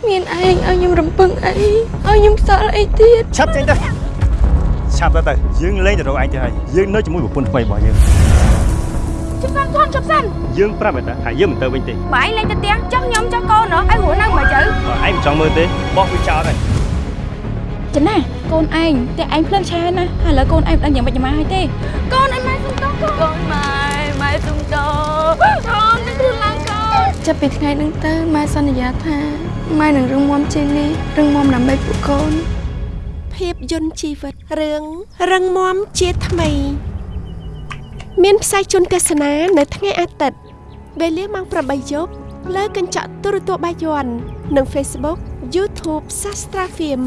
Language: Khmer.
គ្មានឯងឲ្យខ្ញុំរំពឹងអីឲ្យខ្ញុំខ្សល់អីទៀតឆាប់ចេញទៅឆាប់ទៅទៅយើងលេងទៅរកឯងទៅហើយយើងនៅជាមួយប្រពន្ធថ្មីរបស់យើងជប់សិនធំជប់សិនយើងប្រាប់ឯតាថាយើងមិនទៅវិញទេបើឯងលេងទៅផ្ទះចុះខ្ញុំចុះកូនណោះឯងហួរនៅមកជើបើឯងមិនចង់មើលទេបោះវាចោលហើយចំណាកូនឯងតែឯងភ្លឹងឆាណាហើយឥឡូវកូនឯងមិនដឹងយ៉ាងម៉េចយ៉ាងម៉ាហើយទេកូនឯង ចាប់ពីថ្ងៃហ្នឹងទៅម៉ែសន្យាថាម៉ែនឹងរឹងមាំជាងនេះរឹងមាំដើម្បីពួកកូន ភាពយន្តជីវិតរឿងរឹងមាំជាថ្មី មានផ្សាយជូនទស្សនានៅថ្ងៃអាទិត្យវេលាម៉ោង8យប់លើកញ្ចក់ទូរទស្សន៍បាយ័ននិង Facebook YouTube Sastra Film